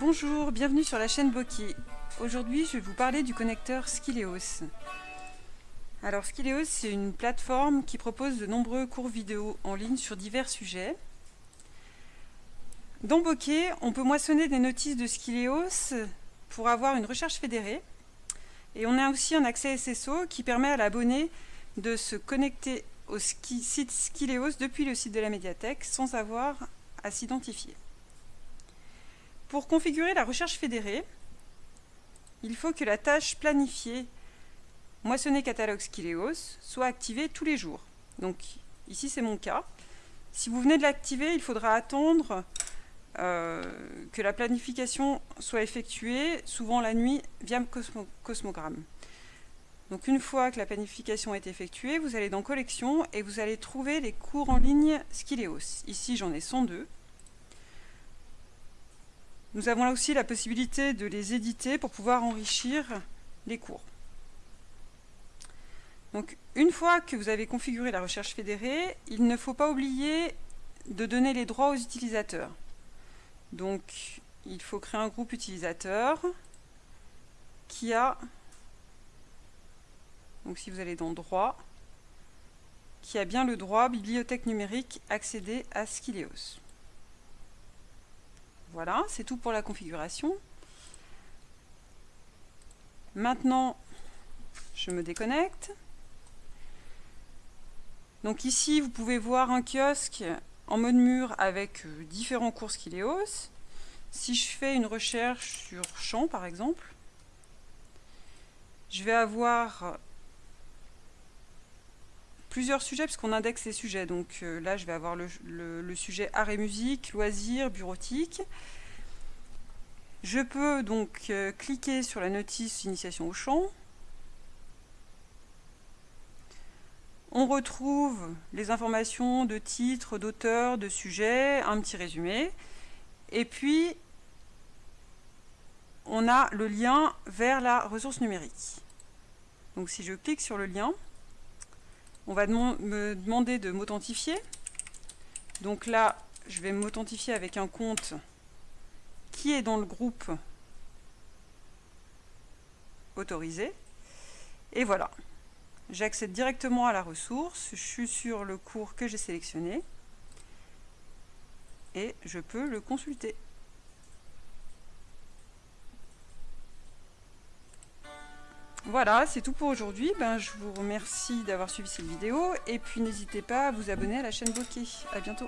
Bonjour, bienvenue sur la chaîne Bokeh. Aujourd'hui, je vais vous parler du connecteur Skileos. Alors Skileos, c'est une plateforme qui propose de nombreux cours vidéo en ligne sur divers sujets. Dans Bokeh, on peut moissonner des notices de Skileos pour avoir une recherche fédérée. Et on a aussi un accès SSO qui permet à l'abonné de se connecter au site Skileos depuis le site de la médiathèque sans avoir à s'identifier. Pour configurer la recherche fédérée, il faut que la tâche planifiée moissonner catalogue Skileos soit activée tous les jours. Donc ici c'est mon cas. Si vous venez de l'activer, il faudra attendre euh, que la planification soit effectuée, souvent la nuit, via Cosmogramme. Donc une fois que la planification est effectuée, vous allez dans Collection et vous allez trouver les cours en ligne Skileos. Ici j'en ai 102. Nous avons là aussi la possibilité de les éditer pour pouvoir enrichir les cours. Donc, une fois que vous avez configuré la recherche fédérée, il ne faut pas oublier de donner les droits aux utilisateurs. Donc, il faut créer un groupe utilisateur qui a, donc si vous allez dans droit, qui a bien le droit bibliothèque numérique accéder à Skileos. Voilà, c'est tout pour la configuration. Maintenant, je me déconnecte. Donc ici, vous pouvez voir un kiosque en mode mur avec euh, différents cours Skileos. Si je fais une recherche sur champ, par exemple, je vais avoir plusieurs sujets puisqu'on indexe les sujets. Donc euh, là, je vais avoir le, sujet art et musique, loisirs, bureautique. Je peux donc euh, cliquer sur la notice initiation au champ. On retrouve les informations de titre, d'auteur, de sujet, un petit résumé. Et puis, on a le lien vers la ressource numérique. Donc si je clique sur le lien, on va me demander de m'authentifier. Donc là, je vais m'authentifier avec un compte qui est dans le groupe autorisé. Et voilà, j'accède directement à la ressource, je suis sur le cours que j'ai sélectionné et je peux le consulter. Voilà, c'est tout pour aujourd'hui. Ben, je vous remercie d'avoir suivi cette vidéo et puis n'hésitez pas à vous abonner à la chaîne Bokeh. A bientôt